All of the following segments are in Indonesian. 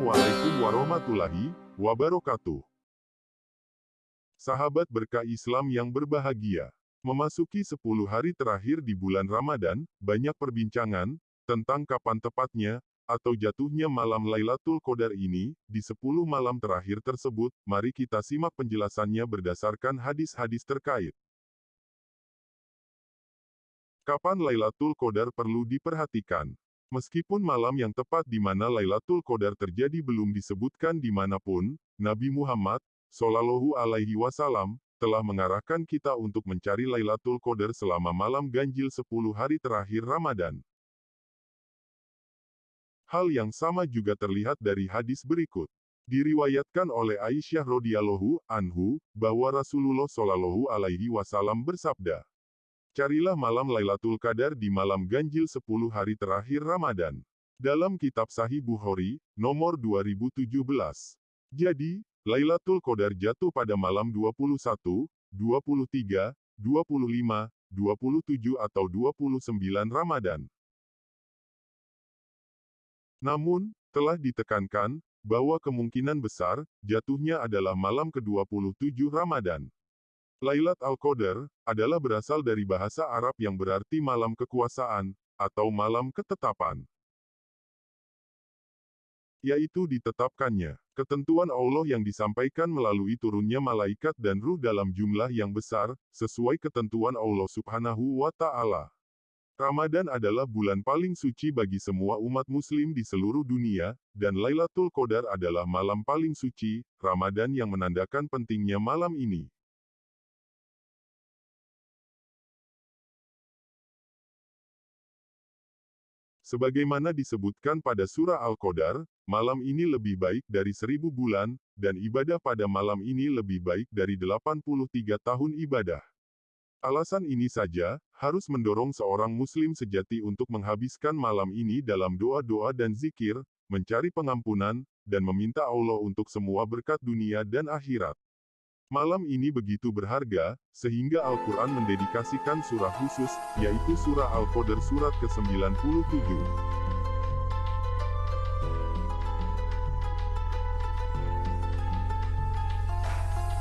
Assalamualaikum warahmatullahi wabarakatuh. Sahabat berkah Islam yang berbahagia. Memasuki 10 hari terakhir di bulan Ramadan, banyak perbincangan tentang kapan tepatnya atau jatuhnya malam Lailatul Qadar ini. Di 10 malam terakhir tersebut, mari kita simak penjelasannya berdasarkan hadis-hadis terkait. Kapan Lailatul Qadar perlu diperhatikan? Meskipun malam yang tepat di mana Lailatul Qadar terjadi belum disebutkan di mana pun, Nabi Muhammad Sallallahu Alaihi Wasallam telah mengarahkan kita untuk mencari Lailatul Qadar selama malam ganjil 10 hari terakhir Ramadan. Hal yang sama juga terlihat dari hadis berikut. Diriwayatkan oleh Aisyah radhiyallahu anhu bahwa Rasulullah Shallallahu alaihi wasallam bersabda, "Carilah malam Lailatul Qadar di malam ganjil 10 hari terakhir Ramadan." Dalam kitab Sahih Bukhari, nomor 2017. Jadi, Lailatul Qadar jatuh pada malam 21, 23, 25, 27 atau 29 Ramadan. Namun, telah ditekankan, bahwa kemungkinan besar, jatuhnya adalah malam ke-27 Ramadan. Lailat Al-Qadar, adalah berasal dari bahasa Arab yang berarti malam kekuasaan, atau malam ketetapan yaitu ditetapkannya. Ketentuan Allah yang disampaikan melalui turunnya malaikat dan ruh dalam jumlah yang besar, sesuai ketentuan Allah subhanahu wa ta'ala. Ramadan adalah bulan paling suci bagi semua umat muslim di seluruh dunia, dan Lailatul Qadar adalah malam paling suci, Ramadan yang menandakan pentingnya malam ini. Sebagaimana disebutkan pada surah Al-Qadar, malam ini lebih baik dari seribu bulan, dan ibadah pada malam ini lebih baik dari 83 tahun ibadah. Alasan ini saja, harus mendorong seorang muslim sejati untuk menghabiskan malam ini dalam doa-doa dan zikir, mencari pengampunan, dan meminta Allah untuk semua berkat dunia dan akhirat. Malam ini begitu berharga, sehingga Al-Quran mendedikasikan surah khusus, yaitu surah Al-Qadr surat ke-97.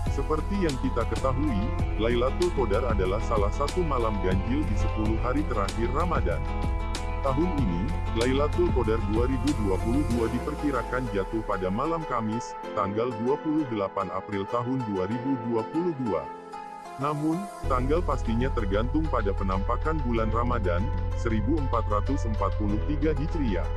Seperti yang kita ketahui, Lailatul Qadar adalah salah satu malam ganjil di 10 hari terakhir Ramadan. Tahun ini, Lailatul Qadar 2022 diperkirakan jatuh pada malam Kamis, tanggal 28 April tahun 2022. Namun, tanggal pastinya tergantung pada penampakan bulan Ramadan, 1443 Hijriah.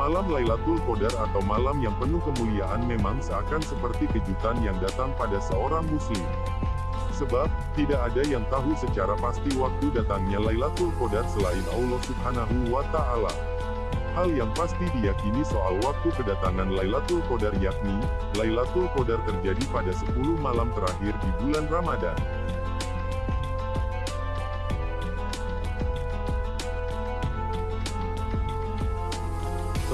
Malam Lailatul Qadar atau malam yang penuh kemuliaan memang seakan seperti kejutan yang datang pada seorang muslim. Sebab, tidak ada yang tahu secara pasti waktu datangnya Lailatul Qadar selain Allah Subhanahu wa Ta'ala. Hal yang pasti diyakini soal waktu kedatangan Lailatul Qadar yakni, Lailatul Qadar terjadi pada 10 malam terakhir di bulan Ramadan.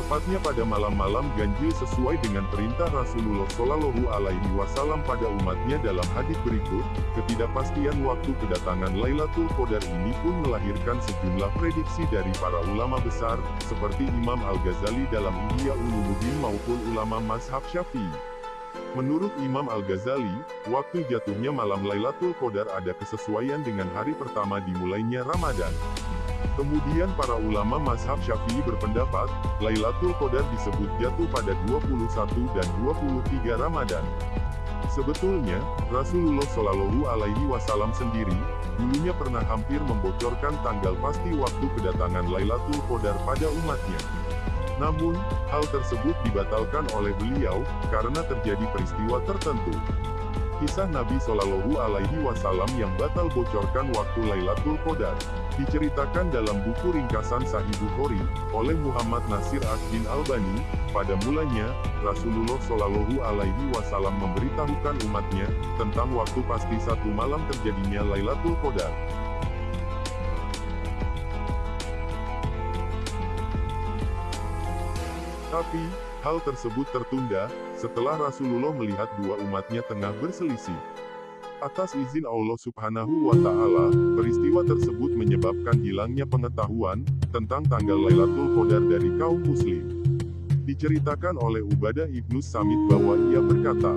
Tepatnya pada malam-malam ganjil sesuai dengan perintah Rasulullah Shallallahu Alaihi Wasallam pada umatnya dalam hadis berikut, ketidakpastian waktu kedatangan Lailatul Qadar ini pun melahirkan sejumlah prediksi dari para ulama besar, seperti Imam Al-Ghazali dalam Ihya Ulumuddin maupun ulama Mazhab Syafi'i. Menurut Imam Al-Ghazali, waktu jatuhnya malam Lailatul Qadar ada kesesuaian dengan hari pertama dimulainya Ramadan. Kemudian para ulama mazhab syafi'i berpendapat, Lailatul Qadar disebut jatuh pada 21 dan 23 Ramadan. Sebetulnya, Rasulullah Shallallahu Alaihi Wasallam sendiri, dulunya pernah hampir membocorkan tanggal pasti waktu kedatangan Lailatul Qadar pada umatnya. Namun, hal tersebut dibatalkan oleh beliau, karena terjadi peristiwa tertentu. Kisah Nabi Shallallahu Alaihi Wasallam yang batal bocorkan waktu Lailatul Qadar diceritakan dalam buku ringkasan Sahih Bukhari oleh Muhammad Nasir Ad-Din Albani. Pada mulanya, Rasulullah Shallallahu Alaihi Wasallam memberitahukan umatnya tentang waktu pasti satu malam terjadinya Lailatul Qadar. Tapi, Hal tersebut tertunda, setelah Rasulullah melihat dua umatnya tengah berselisih. Atas izin Allah Subhanahu wa Ta'ala, peristiwa tersebut menyebabkan hilangnya pengetahuan tentang tanggal Lailatul Qadar dari kaum Muslim. Diceritakan oleh Ubadah ibnu Samit bahwa ia berkata,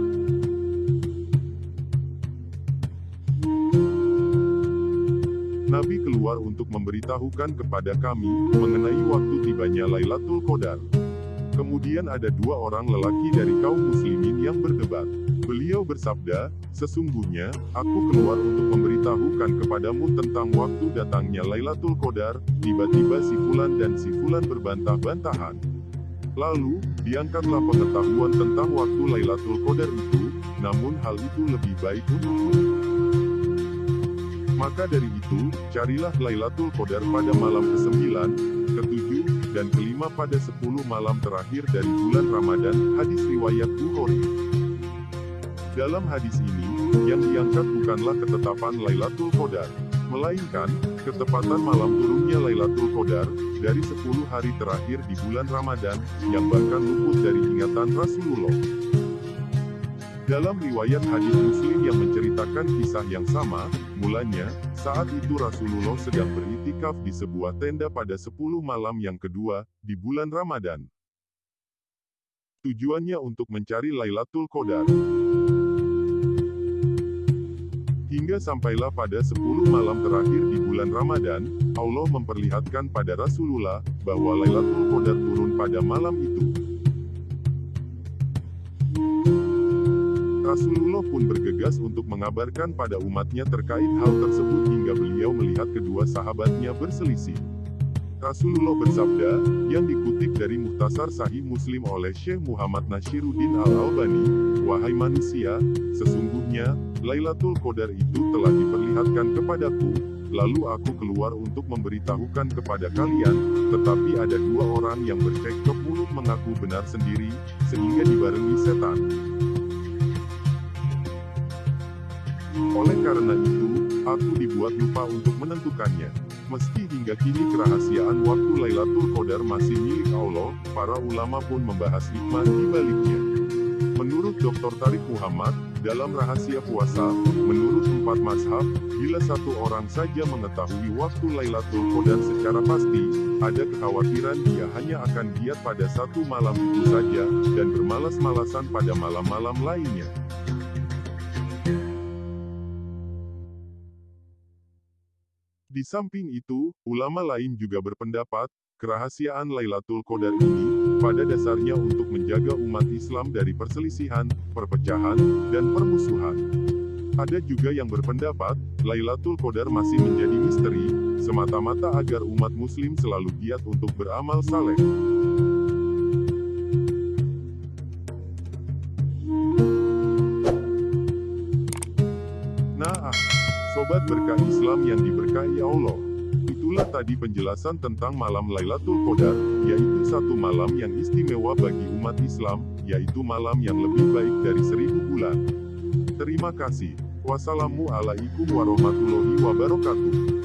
Nabi keluar untuk memberitahukan kepada kami mengenai waktu tibanya Lailatul Qadar. Kemudian ada dua orang lelaki dari kaum muslimin yang berdebat. Beliau bersabda, Sesungguhnya, aku keluar untuk memberitahukan kepadamu tentang waktu datangnya Lailatul Qadar, tiba-tiba si Fulan dan si Fulan berbantah-bantahan. Lalu, diangkatlah pengetahuan tentang waktu Lailatul Qadar itu, namun hal itu lebih baik untukmu. Maka dari itu, carilah Lailatul Qadar pada malam ke-9, ke-7, dan ke-5 pada 10 malam terakhir dari bulan Ramadan, hadis riwayat Bukhari. Dalam hadis ini, yang diangkat bukanlah ketetapan Lailatul Qadar, melainkan, ketepatan malam turunnya Lailatul Qadar, dari 10 hari terakhir di bulan Ramadan, yang bahkan luput dari ingatan Rasulullah. Dalam riwayat hadis Muslim yang menceritakan kisah yang sama, mulanya, saat itu Rasulullah sedang beritikaf di sebuah tenda pada 10 malam yang kedua, di bulan Ramadan. Tujuannya untuk mencari Lailatul Qadar. Hingga sampailah pada 10 malam terakhir di bulan Ramadan, Allah memperlihatkan pada Rasulullah, bahwa Lailatul Qadar turun pada malam itu. Rasulullah pun bergegas untuk mengabarkan pada umatnya terkait hal tersebut hingga beliau melihat kedua sahabatnya berselisih. Rasulullah bersabda, yang dikutip dari Muhtasar Sahih Muslim oleh Syekh Muhammad Nashiruddin Al-Albani, Wahai manusia, sesungguhnya, Lailatul Qadar itu telah diperlihatkan kepadaku, lalu aku keluar untuk memberitahukan kepada kalian, tetapi ada dua orang yang bercekcok mulut mengaku benar sendiri, sehingga dibarengi setan. Karena itu, aku dibuat lupa untuk menentukannya. Meski hingga kini kerahasiaan waktu Lailatul Qadar masih milik Allah, para ulama pun membahas hikmah di baliknya. Menurut Dr. Tarik Muhammad, dalam rahasia puasa, menurut empat mazhab, bila satu orang saja mengetahui waktu Lailatul Qadar secara pasti, ada kekhawatiran dia hanya akan giat pada satu malam itu saja, dan bermalas-malasan pada malam-malam lainnya. Di samping itu, ulama lain juga berpendapat, kerahasiaan Lailatul Qadar ini, pada dasarnya untuk menjaga umat Islam dari perselisihan, perpecahan, dan permusuhan. Ada juga yang berpendapat, Lailatul Qadar masih menjadi misteri, semata-mata agar umat muslim selalu giat untuk beramal saleh. Sobat berkah Islam yang diberkahi Allah. Itulah tadi penjelasan tentang malam Lailatul Qadar, yaitu satu malam yang istimewa bagi umat Islam, yaitu malam yang lebih baik dari seribu bulan. Terima kasih. Wassalamualaikum warahmatullahi wabarakatuh.